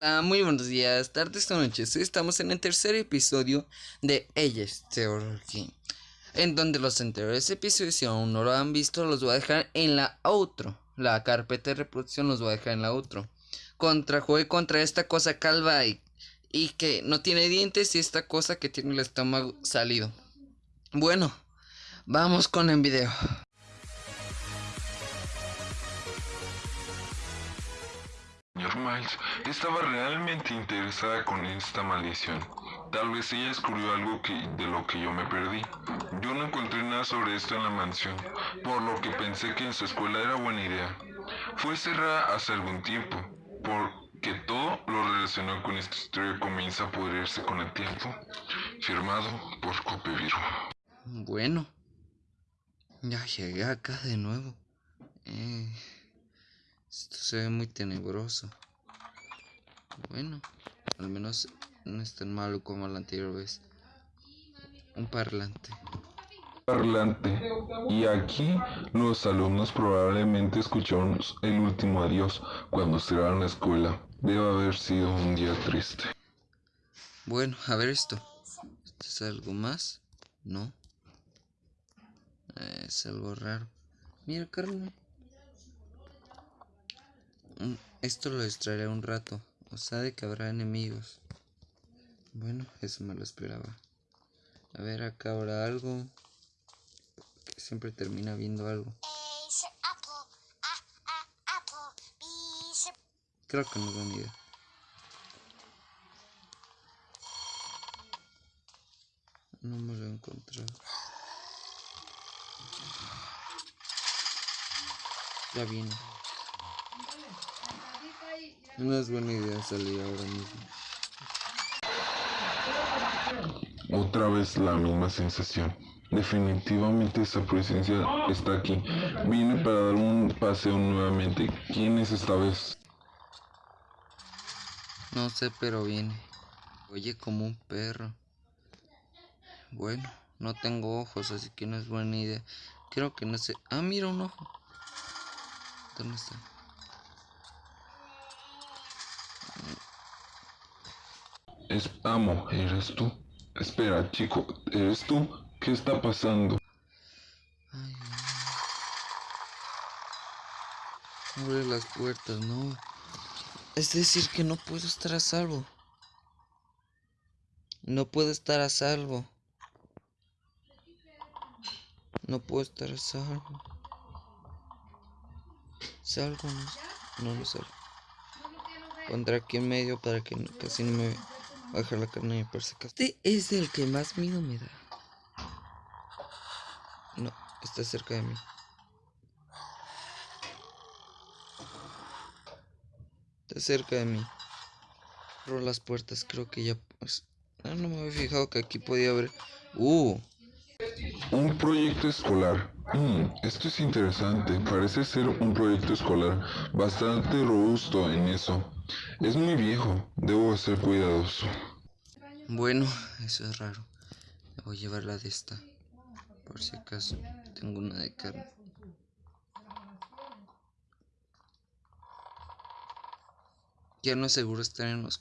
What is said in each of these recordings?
Ah, muy buenos días, tardes o noches. Estamos en el tercer episodio de Ellas Game. En donde los anteriores episodios, si aún no lo han visto, los voy a dejar en la outro. La carpeta de reproducción los voy a dejar en la outro. Contra juegue contra esta cosa calva y, y que no tiene dientes y esta cosa que tiene el estómago salido. Bueno, vamos con el video. Estaba realmente interesada con esta maldición. Tal vez ella descubrió algo que, de lo que yo me perdí. Yo no encontré nada sobre esto en la mansión, por lo que pensé que en su escuela era buena idea. Fue cerrada hace algún tiempo, porque todo lo relacionado con esta historia comienza a pudrirse con el tiempo. Firmado por Copeviro. Bueno, ya llegué acá de nuevo. Eh, esto se ve muy tenebroso. Bueno, al menos no es tan malo como la anterior vez. Un parlante. Parlante. Y aquí los alumnos probablemente escucharon el último adiós cuando cerraron la escuela. Debe haber sido un día triste. Bueno, a ver esto. ¿Esto es algo más? No. Eh, es algo raro. Mira, Carmen. Mm, Esto lo distraerá un rato. O sabe que habrá enemigos. Bueno, eso me lo esperaba. A ver, acá habrá algo. Que siempre termina viendo algo. Creo que no es buena idea. No me lo he encontrado. Ya viene. No es buena idea salir ahora mismo. Otra vez la misma sensación. Definitivamente esa presencia está aquí. Vine para dar un paseo nuevamente. ¿Quién es esta vez? No sé, pero viene. Oye como un perro. Bueno, no tengo ojos, así que no es buena idea. Creo que no sé. Ah, mira un ojo. ¿Dónde está? Es amo, ¿eres tú? Espera, chico, ¿eres tú? ¿Qué está pasando? Ay, no. Abre las puertas, no. Es decir, que no puedo estar a salvo. No puedo estar a salvo. No puedo estar a salvo. Salgo, no. No, no salgo. Pondré aquí en medio para que casi no me la carne y me perseca. Este es el que más miedo me da. No, está cerca de mí. Está cerca de mí. Abro las puertas, creo que ya pues. Ah, no me había fijado que aquí podía haber. Uh, Un proyecto escolar. Mm, esto es interesante. Parece ser un proyecto escolar bastante robusto en eso. Es muy viejo. Debo ser cuidadoso. bueno, eso es raro. Me voy a llevar la de esta. Por si acaso. Tengo una de carne. Ya no es seguro estar en los.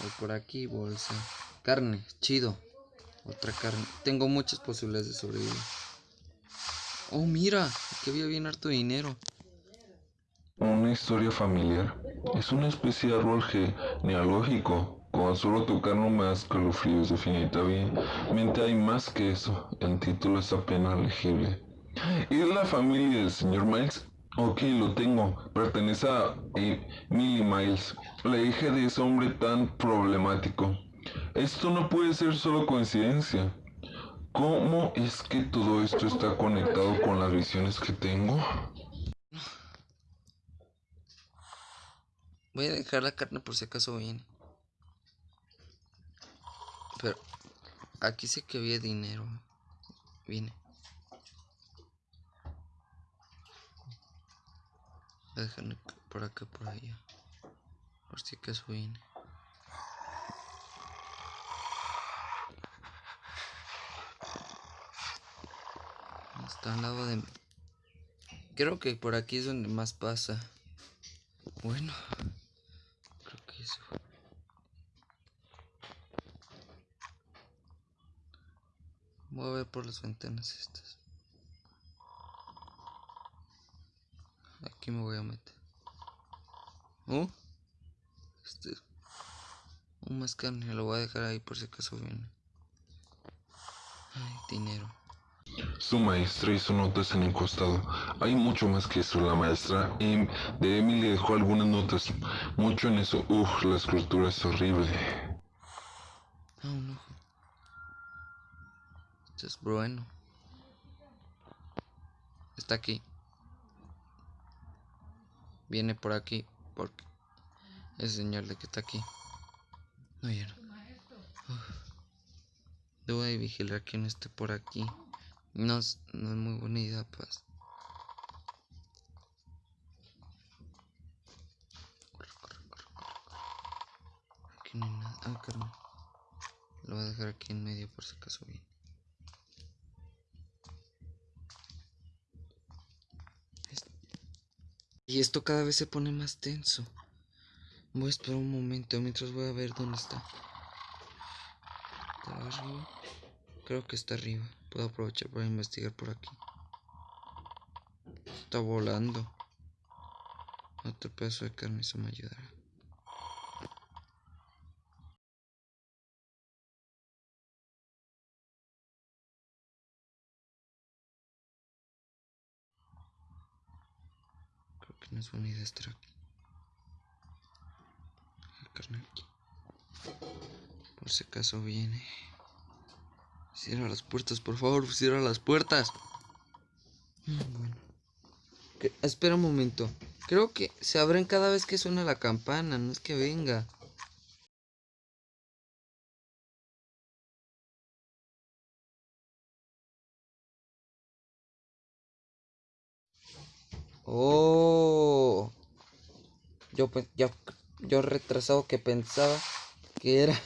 Voy por aquí, bolsa. Carne, chido. Otra carne. Tengo muchas posibilidades de sobrevivir. Oh, mira, que había bien harto dinero. Una historia familiar. Es una especie de árbol genealógico. Con solo tocar nomás calofríos definitivamente hay más que eso. El título es apenas legible. ¿Es la familia del señor Miles? Ok, lo tengo. Pertenece a Millie Miles, la hija de ese hombre tan problemático. Esto no puede ser solo coincidencia. ¿Cómo es que todo esto está conectado con las visiones que tengo? Voy a dejar la carne por si acaso viene. Pero aquí sé que había dinero. Viene. Voy a dejarle por acá, por allá. Por si acaso viene. Está al lado de... Creo que por aquí es donde más pasa. Bueno, Voy a ver por las ventanas estas. Aquí me voy a meter. ¿Oh? Este es un más carne, lo voy a dejar ahí por si acaso viene. Ay, dinero. Su maestra hizo notas en el costado. Hay mucho más que eso. La maestra em, de Emily dejó algunas notas. Mucho en eso. Uf, la escultura es horrible. Un ojo. Esto es bueno. Está aquí. Viene por aquí porque es señal de que está aquí. No, ya no. Debo de vigilar no esté por aquí. No es, no es muy buena idea, pues. Corre, corre, corre, corre. Aquí no hay nada. Ah, carnal. Lo voy a dejar aquí en medio por si acaso viene. Y esto cada vez se pone más tenso. Voy a esperar un momento mientras voy a ver dónde está. ¿Está arriba? Creo que está arriba. Puedo aprovechar para investigar por aquí. Está volando. Otro pedazo de carne, eso me ayudará. Creo que no es buena idea estar aquí. La carne aquí. Por si acaso viene. Cierra las puertas, por favor, cierra las puertas. Mm, Bueno. Espera un momento. Creo que se abren cada vez que suena la campana, no es que venga. Oh. Yo, yo, yo retrasado que pensaba que era.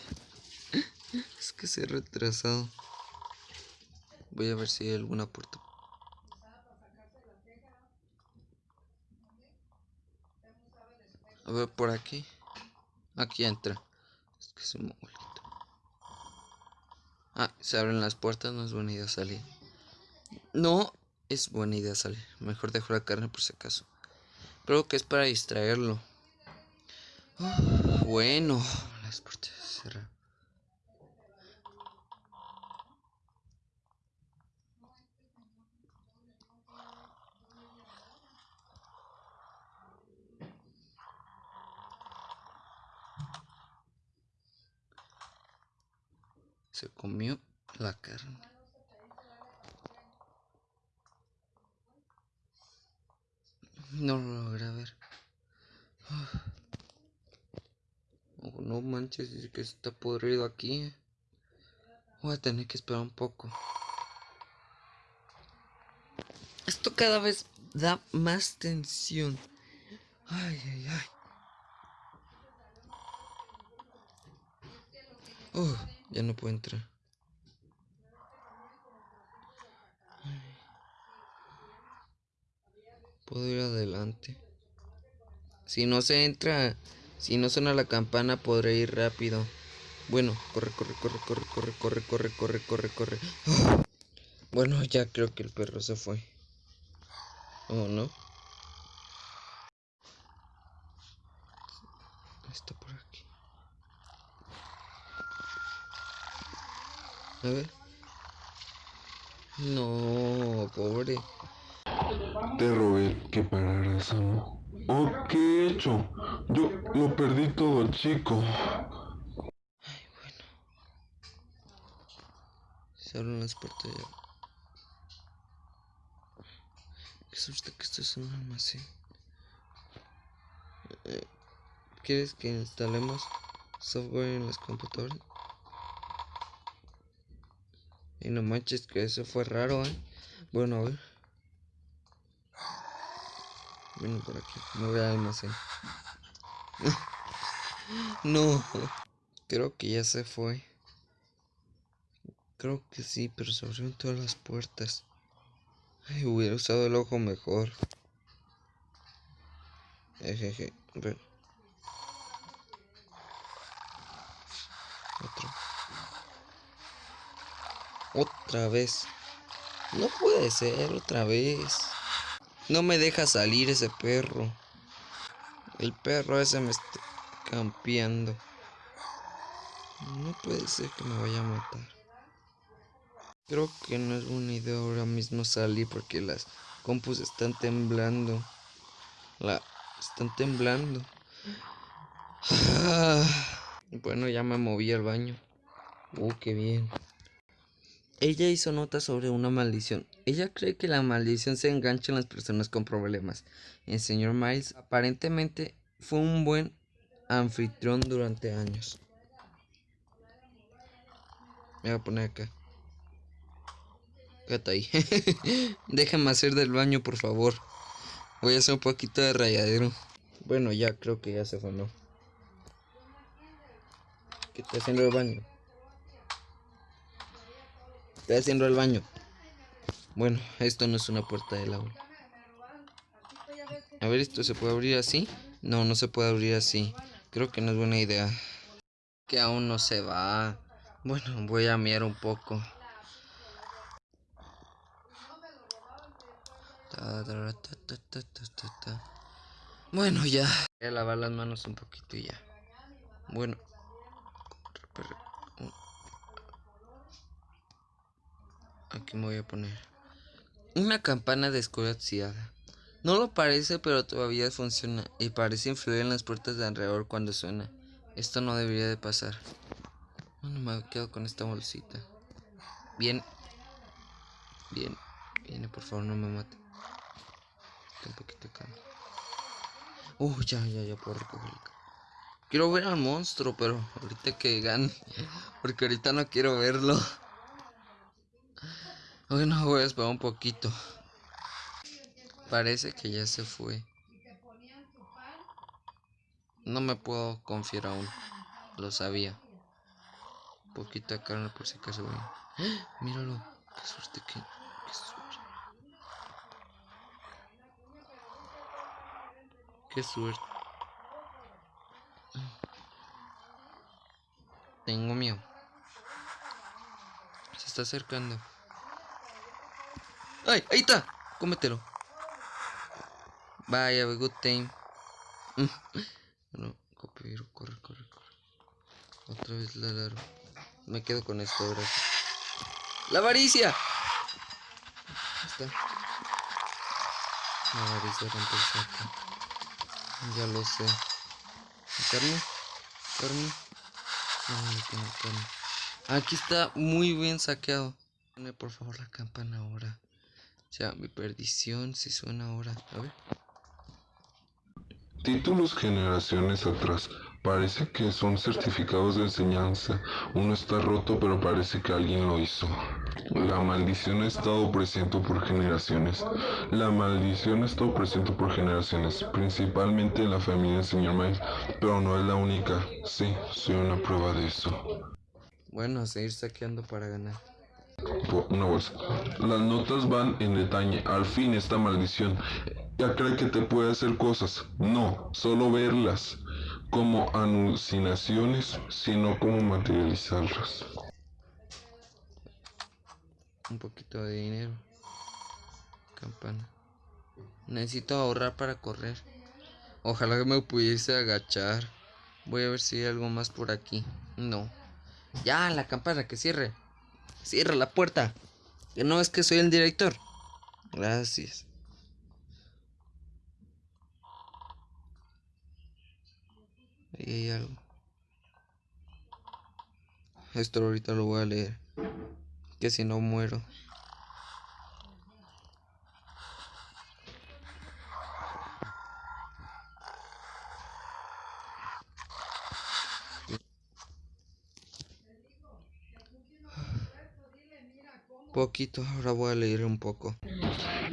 es que se retrasado. Voy a ver si hay alguna puerta. A ver, por aquí. Aquí entra. Es que es un mongolito. Ah, se abren las puertas, no es buena idea salir. No es buena idea salir. Mejor dejo la carne por si acaso. Creo que es para distraerlo. Ah, bueno, las puertas se comió la carne. No lo logré ver. Oh, no manches, es que está podrido aquí. Voy a tener que esperar un poco. Esto cada vez da más tensión. Ay, ay, ay. Oh, ya no puedo entrar. Puedo ir adelante. Si no se entra, si no suena la campana, podré ir rápido. Bueno, corre, corre, corre, corre, corre, corre, corre, corre, corre, corre. Bueno, ya creo que el perro se fue. ¿O no? Está por aquí. A ver. No, pobre. Te rogué que pararas, ¿no? ¿O qué he hecho? Yo lo perdí todo, chico. Se abren las puertas ya. Qué susto que esto es un almacén. Eh, ¿Quieres que instalemos software en las computadoras? Y no manches que eso fue raro, ¿eh? Bueno, a ver. Ven por aquí. Me voy al almacén. no. Creo que ya se fue. Creo que sí, pero se abrieron todas las puertas. Ay, hubiera usado el ojo mejor. Ejeje, ven. Otro. Otra vez. No puede ser otra vez. No me deja salir ese perro. El perro ese me está campeando. No puede ser que me vaya a matar. Creo que no es buena idea ahora mismo salir porque las compus están temblando. La están temblando. Bueno, ya me moví al baño. Uh, qué bien. Ella hizo nota sobre una maldición. Ella cree que la maldición se engancha en las personas con problemas. El señor Miles aparentemente fue un buen anfitrión durante años. Me voy a poner acá. Quédate ahí. Déjame hacer del baño, por favor. Voy a hacer un poquito de rayadero. Bueno, ya creo que ya se fue, ¿no? ¿Qué está haciendo el baño? Estoy haciendo el baño. Bueno, esto no es una puerta del aula. A ver, ¿esto se puede abrir así? No, no se puede abrir así. Creo que no es buena idea. Que aún no se va. Bueno, voy a mirar un poco. Bueno, ya. Voy a lavar las manos un poquito y ya. Bueno. Aquí me voy a poner. Una campana descolapsiada. No lo parece, pero todavía funciona y parece influir en las puertas de alrededor cuando suena. Esto no debería de pasar. Bueno, me quedo con esta bolsita. Bien. Bien. Viene, por favor, no me mate. Un poquito acá. Uh, ya, ya, ya puedo recoger. Quiero ver al monstruo, pero ahorita que gane. Porque ahorita no quiero verlo. Bueno, voy a esperar un poquito. Parece que ya se fue. No me puedo confiar aún. Lo sabía. Un poquito de carne por si acaso voy. ¡Ah! Míralo. Qué suerte que. Qué suerte. Qué suerte. Tengo miedo. Se está acercando. ¡Ay! ¡Ahí está! Cómetelo. Vaya, good time. bueno, copero, corre, corre, corre. Otra vez la largo. Me quedo con esto, gracias. ¡La avaricia! Ahí está. La avaricia rompe el saco. Ya lo sé. ¿Carne? ¿Carne? No, no tengo carne. Aquí está muy bien saqueado. Pone por favor la campana ahora. Sea, mi perdición si suena ahora. A ver. Títulos generaciones atrás. Parece que son certificados de enseñanza. Uno está roto, pero parece que alguien lo hizo. La maldición ha estado presente por generaciones. La maldición ha estado presente por generaciones, principalmente en la familia del señor Miles, pero no es la única. Sí, soy una prueba de eso. Bueno, a seguir saqueando para ganar. Una bolsa. Las notas van en detalle. Al fin esta maldición. Ya cree que te puede hacer cosas. No, solo verlas como alucinaciones, sino como materializarlas. Un poquito de dinero. Campana. Necesito ahorrar para correr. Ojalá que me pudiese agachar. Voy a ver si hay algo más por aquí. No. Ya, la campana, que cierre. Cierra la puerta. Que no es que soy el director. Gracias. Ahí hay algo. Esto ahorita lo voy a leer. Que si no muero. Poquito, ahora voy a leer un poco.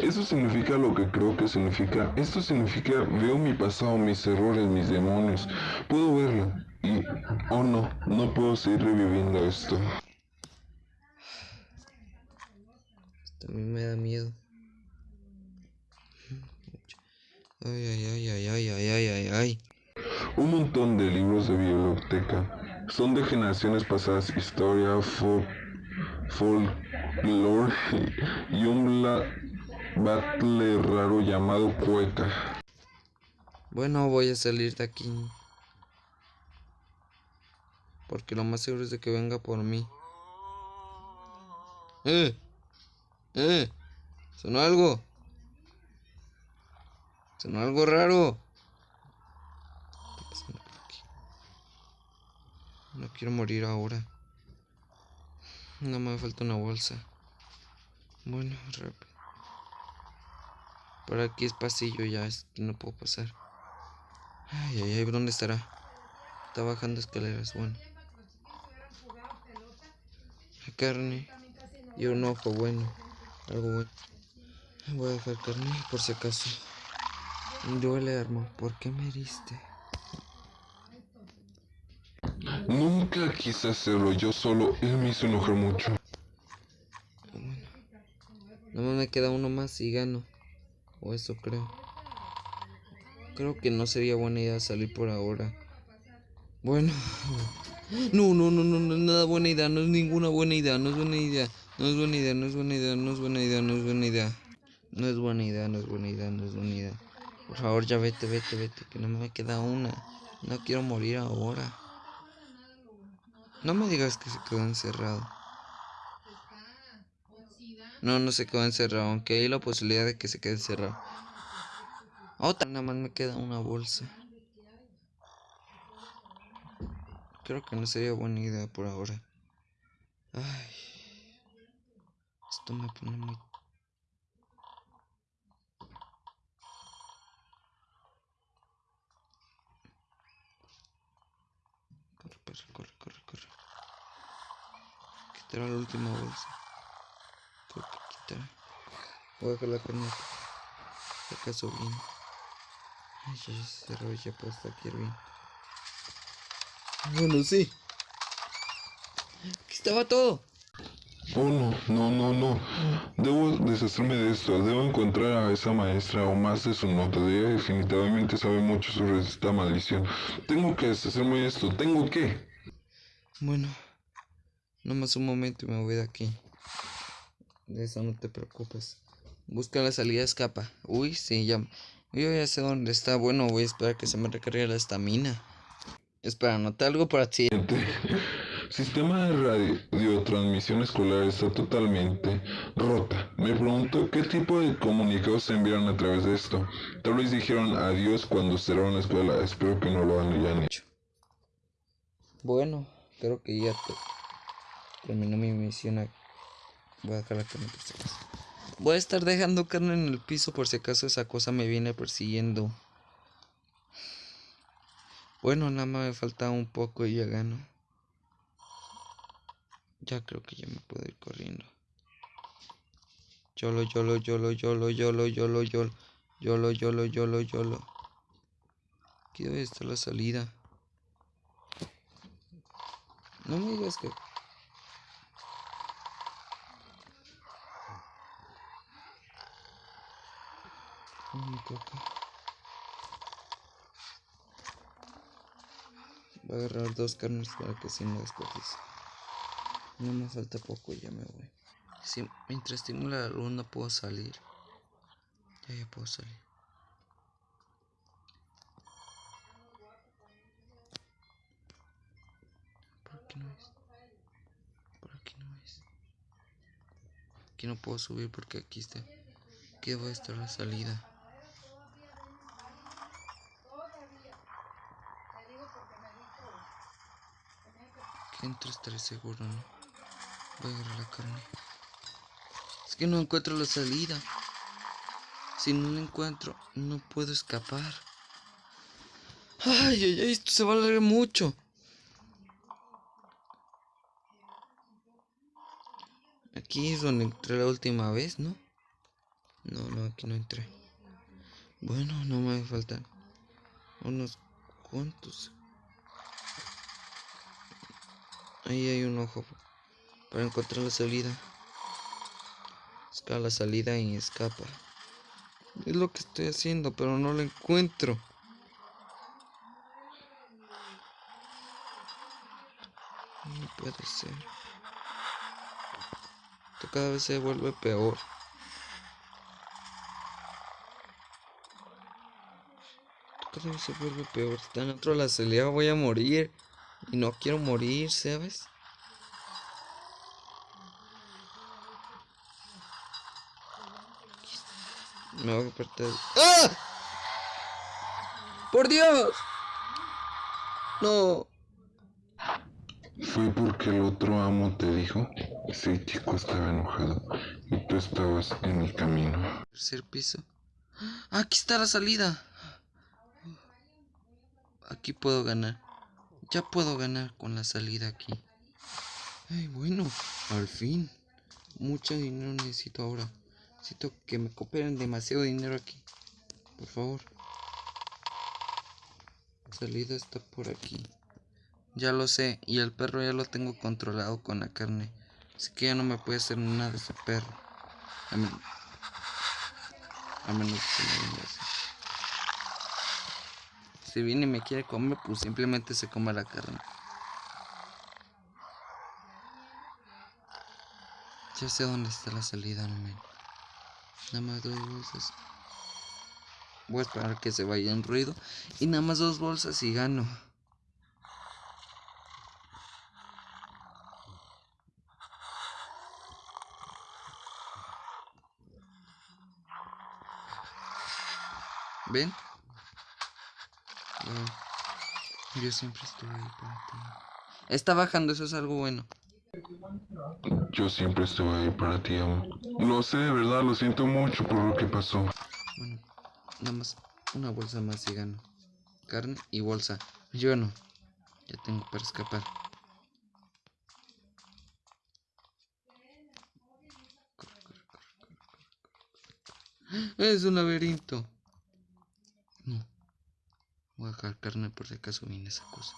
Eso significa lo que creo que significa. Esto significa veo mi pasado, mis errores, mis demonios. Puedo verlo. Y, oh no, no puedo seguir reviviendo esto. También me da miedo. Ay, ay, ay, ay, ay, ay, ay, ay, ay. Un montón de libros de biblioteca. Son de generaciones pasadas. Historia, folk, folk, Lorge y un bla battle raro llamado Cueca. Bueno, voy a salir de aquí. Porque lo más seguro es de que venga por mí. ¡Eh! ¡Eh! ¿Sonó algo? ¿Sonó algo raro? No quiero morir ahora. No me falta una bolsa. Bueno, rápido. Por aquí es pasillo ya, es que no puedo pasar. Ay, ay, ay, ¿dónde estará? Está bajando escaleras, bueno. Carne y un ojo bueno, algo bueno. Voy a dejar carne por si acaso. Duele, arma, ¿por qué me heriste? Nunca quise hacerlo yo solo, él me hizo enojar mucho. Bueno. Nada más me queda uno más y gano. O eso creo. Creo que no sería buena idea salir por ahora. Bueno. No, no, no, no, no es nada buena idea. No es ninguna buena idea. No es buena idea. No es buena idea, no es buena idea, no es buena idea, no es buena idea. No es buena idea, no es buena idea, no es buena idea. Por favor, ya vete, vete, vete, que no me queda una. No quiero morir ahora. No me digas que se quedó encerrado. No, no se quedó encerrado, aunque hay la posibilidad de que se quede encerrado. Otra, nada más me queda una bolsa. Creo que no sería buena idea por ahora. Ay. Esto me pone muy... Corre, perro, corre, corre, corre. Quitar la última bolsa. Creo que quitar. Voy a dejar la carne. Acaso bien. Ay, ya se cerró, ya puedo estar aquí bien. Bueno, sí. Aquí estaba todo. Oh no, no, no, no. Debo deshacerme de esto. Debo encontrar a esa maestra o más de su nota. Ella definitivamente sabe mucho sobre esta maldición. Tengo que deshacerme de esto. Tengo que. Bueno, nomás un momento y me voy de aquí. De eso no te preocupes. Busca la salida, escapa. Uy, sí, ya. Yo ya sé dónde está. Bueno, voy a esperar que se me recargue la estamina. Espera, anoté algo para ti. Sistema de radiotransmisión escolar está totalmente rota. Me pregunto qué tipo de comunicados se enviaron a través de esto. Tal vez dijeron adiós cuando cerraron la escuela. Espero que no lo hayan hecho. Bueno, creo que ya te- Terminó mi misión. Voy a dejar la carne por si acaso. Voy a estar dejando carne en el piso por si acaso esa cosa me viene persiguiendo. Bueno, nada más me falta un poco y ya gano. Ya creo que ya me puedo ir corriendo. Yolo, yolo, yolo, yolo, yolo, yolo, yolo. Yolo, yolo, yolo, yolo. Aquí debe estar la salida. No me digas que Voy a agarrar dos carnes para que así no desperdicie. No me falta poco y ya me voy. Si mientras estimula la luz no puedo salir. Ya, ya puedo salir. Por aquí no es. Por aquí no es. Aquí no puedo subir porque aquí está. Aquí debe estar la salida. Que entro estaré seguro, ¿no? Voy a agarrar la carne. Es que no encuentro la salida. Si no la encuentro, no puedo escapar. Ay, ay, ay, esto se va a alargar mucho. Aquí es donde entré la última vez, ¿no? No, no, aquí no entré. Bueno, no me faltan unos cuantos. Ahí hay un ojo para encontrar la salida. Busca la salida y escapa. Es lo que estoy haciendo, pero no la encuentro. No puede ser. Tengo cada vez se vuelve peor. Cada vez se vuelve peor. Está dentro de la celda, voy a morir. Y no quiero morir, ¿sabes? Me voy a perder. ¡Ah! ¡Por Dios! No. Fue porque el otro amo te dijo. Ese chico estaba enojado y tú estabas en mi camino. Tercer piso. ¡Ah, Aquí está la salida. Aquí puedo ganar. Ya puedo ganar con la salida aquí. Ay, bueno, al fin. Mucho dinero necesito ahora. Necesito que me cooperen demasiado dinero aquí. Por favor. La salida está por aquí. Ya lo sé. Y el perro ya lo tengo controlado con la carne. Así que ya no me puede hacer nada ese perro. A, a menos que me venga así. Si viene y me quiere comer, pues simplemente se come la carne. Ya sé dónde está la salida, no me. Nada más dos bolsas. Voy a esperar que se vaya en ruido. Y nada más dos bolsas y gano. ¿Ven? Yo siempre estuve ahí para ti. Está bajando, eso es algo bueno. Yo siempre estuve ahí para ti, amo. Lo sé, de verdad, lo siento mucho por lo que pasó. Bueno, nada más una bolsa más y gano. Carne y bolsa. Yo no. Ya tengo para escapar. Es un laberinto. Voy a dejar carne por si acaso viene esa cosa.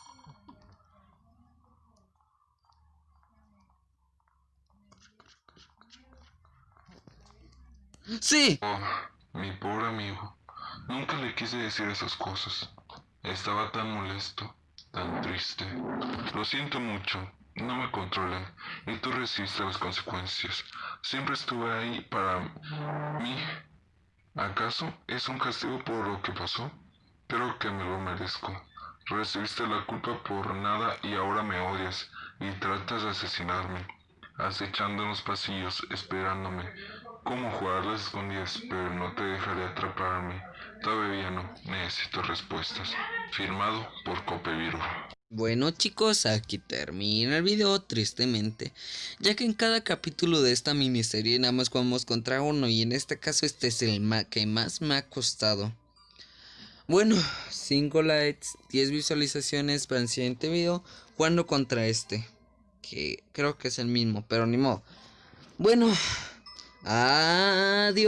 ¡Sí! Oh, mi pobre amigo. Nunca le quise decir esas cosas. Estaba tan molesto, tan triste. Lo siento mucho. No me controlé y tú resistes las consecuencias. Siempre estuve ahí para mí. ¿Acaso es un castigo por lo que pasó? Creo que me lo merezco. Recibiste la culpa por nada y ahora me odias y tratas de asesinarme, acechando en los pasillos, esperándome. Como jugar las escondidas, pero no te dejaré atraparme. Todavía no, necesito respuestas. Firmado por Copeviro. Bueno chicos, aquí termina el video tristemente, ya que en cada capítulo de esta miniserie nada más jugamos contra uno y en este caso este es el que más me ha costado. Bueno, 5 likes, 10 visualizaciones para el siguiente video jugando contra este, que creo que es el mismo, pero ni modo. Bueno, adiós.